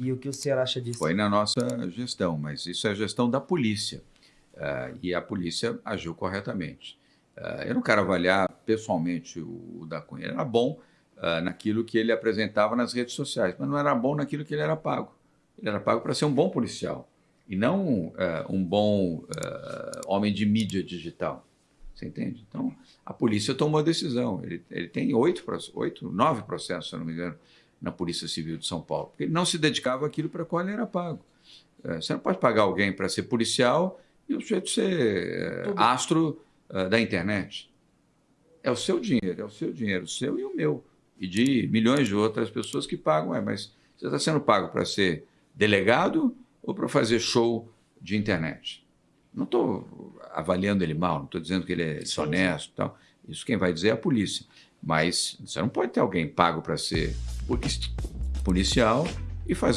E o que o senhor acha disso? Foi na nossa gestão, mas isso é a gestão da polícia. Uh, e a polícia agiu corretamente. Uh, eu não quero avaliar pessoalmente o, o da Cunha. Ele era bom uh, naquilo que ele apresentava nas redes sociais, mas não era bom naquilo que ele era pago. Ele era pago para ser um bom policial e não um bom homem de mídia digital. Você entende? Então, a polícia tomou a decisão. Ele, ele tem oito, oito, nove processos, se eu não me engano, na Polícia Civil de São Paulo. Porque ele não se dedicava àquilo para qual ele era pago. Você não pode pagar alguém para ser policial e o sujeito ser Tudo. astro uh, da internet. É o seu dinheiro, é o seu dinheiro, o seu e o meu. E de milhões de outras pessoas que pagam. É, mas você está sendo pago para ser delegado ou para fazer show de internet? Não estou avaliando ele mal, não estou dizendo que ele é desonesto. Tal. Isso quem vai dizer é a polícia. Mas você não pode ter alguém pago para ser policial e fazer